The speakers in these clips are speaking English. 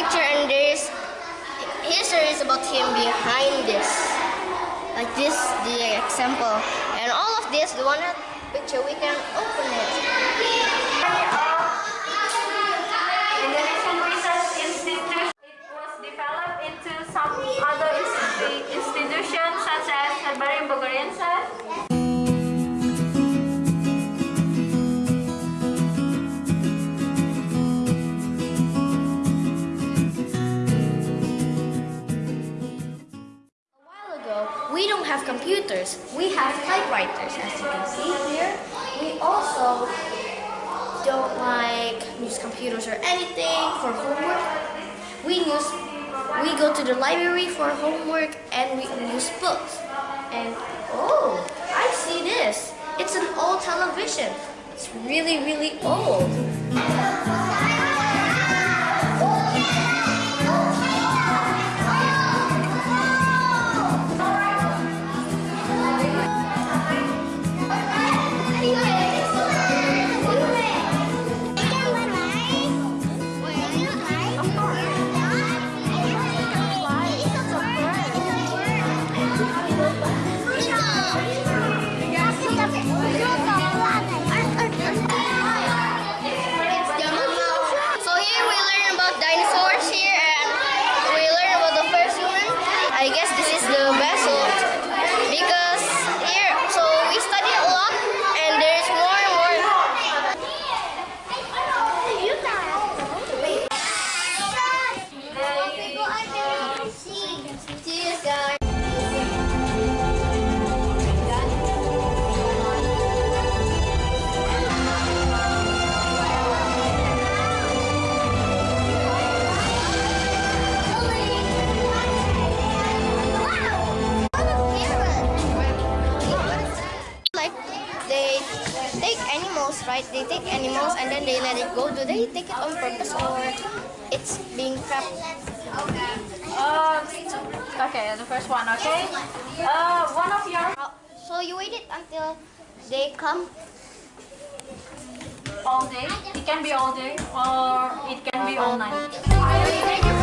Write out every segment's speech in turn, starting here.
picture and there's history is about him behind this. Like this, the example, and all of this, the one picture, we can open it. Have computers. We have typewriters, as you can see here. We also don't like use computers or anything for homework. We use we go to the library for homework and we use books. And oh, I see this. It's an old television. It's really, really old. Right? They take animals and then they let it go. Do they take it on purpose or it's being trapped? Uh, okay, the first one, okay? Uh, one of your So you waited until they come. all day. It can be all day or it can be all night.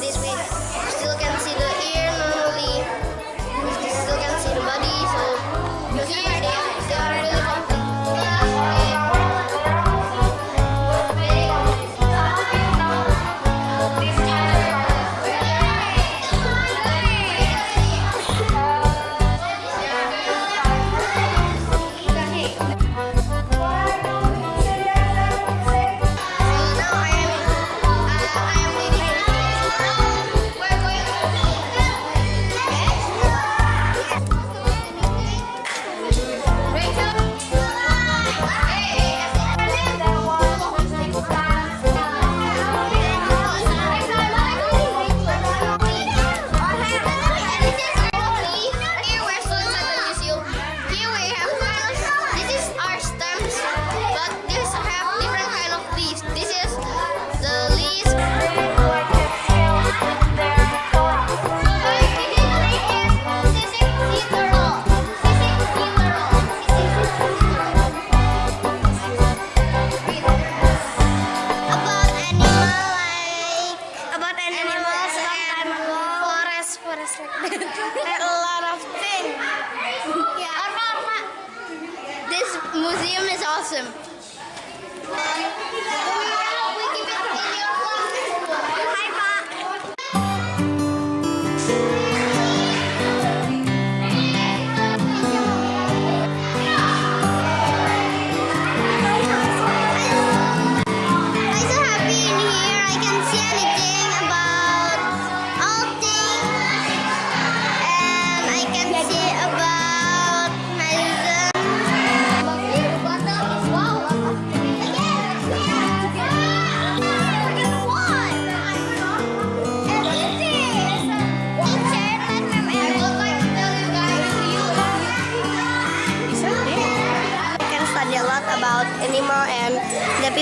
This. We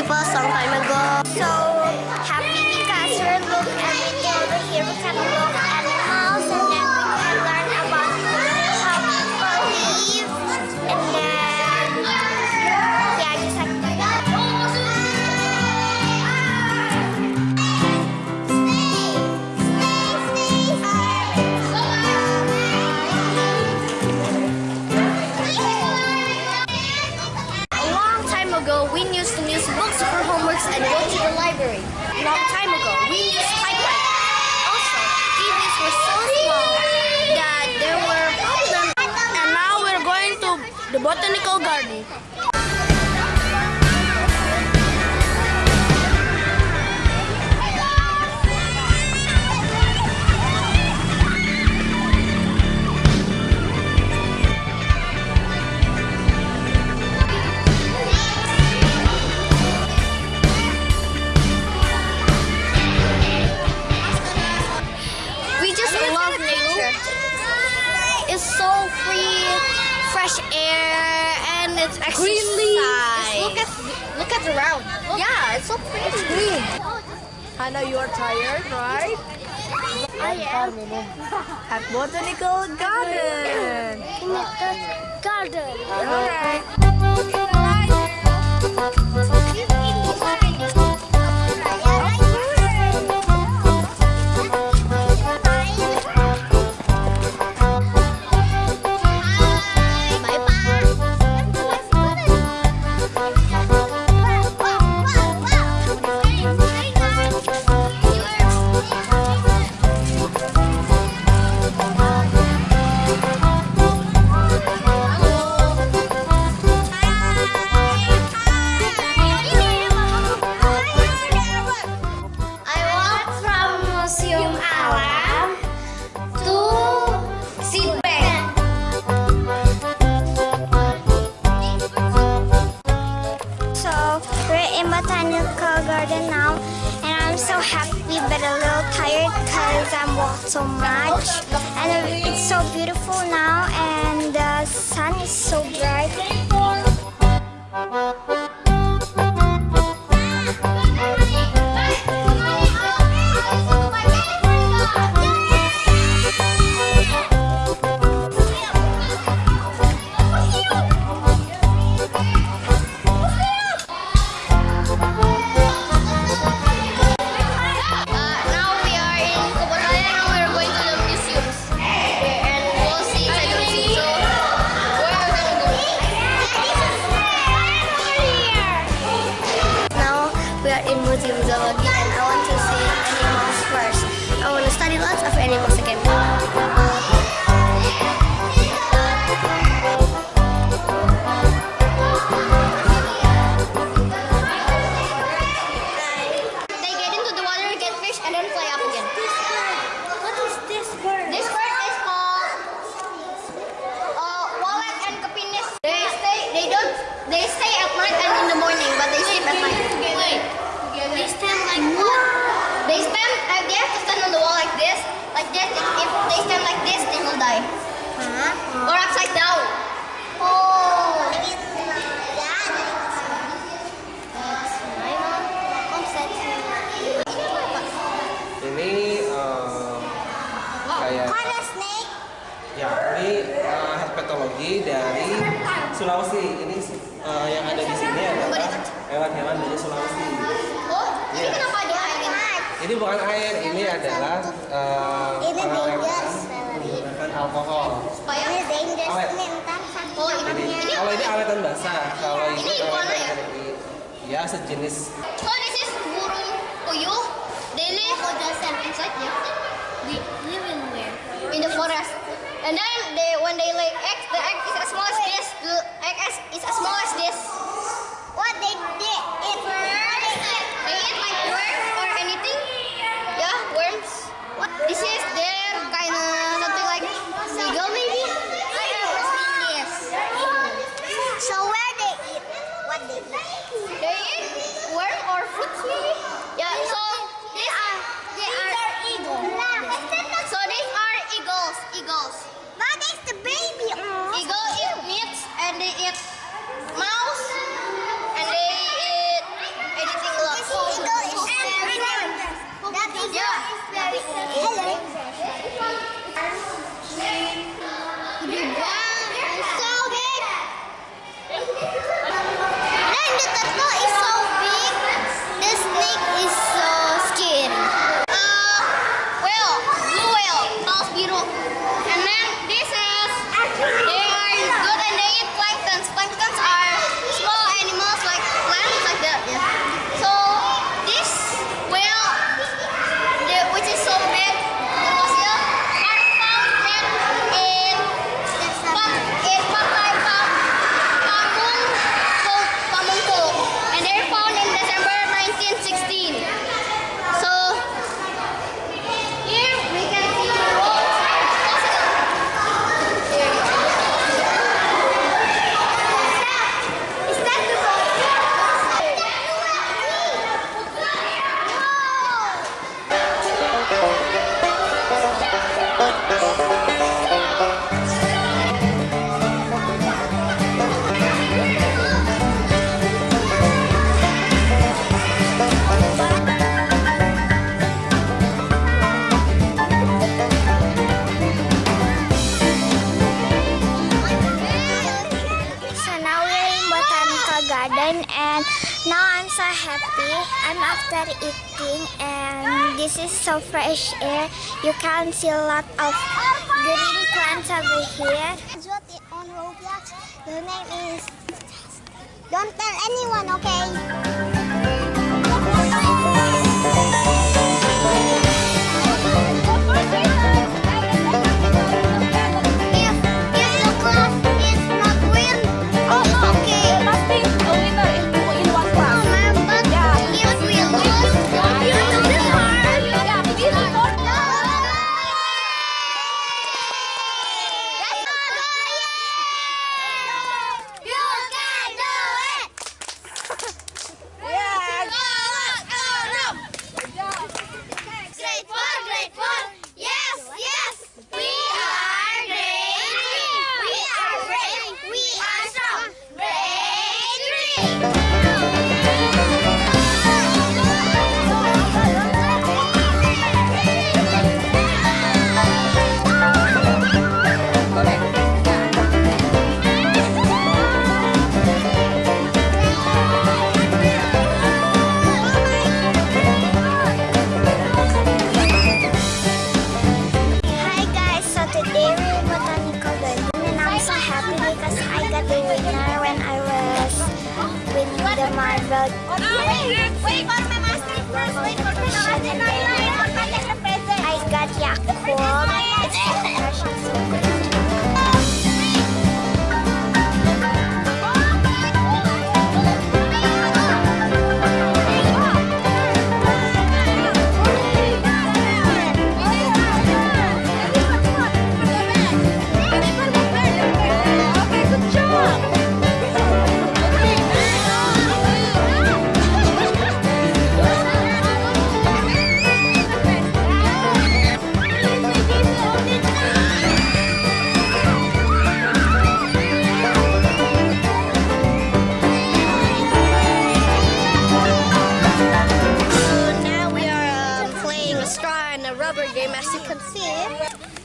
people some time ago. So happy because we look everything over here. We can look and go to the library. A long time ago, we used typewriter. Also, TVs were so small that there were problems. And now we're going to the botanical garden. Green. Hannah, you are tired, right? I am At botanical garden. in the garden. All right. Zoology and I want to see animals first. I want to study lots of animals again. Like this. If, if they stand like this, they will die. Huh? Or upside down. Oh. Said. Ini eh, kayak snake. ya ini eh, herpetologi dari Sulawesi. Ini eh, yang ada di sini adalah hewan-hewan dari Sulawesi. Oh, ini Iya. kenapa di air? Ini bukan air, ini adalah alkohol. Supaya awet. Oh, ini, ini kalau ini awet dan basah. Kalau ini, ya? ini awet ya? ya sejenis. Oh, this burung puyuh. Oh, they live the inside in where? In the forest. And then they when they lay eggs, the egg is as small as this. The egg is as small as this. What they did? This is so fresh air. You can see a lot of green plants over here. on Roblox. Your name is... Don't tell anyone, okay? a rubber game, as you can see.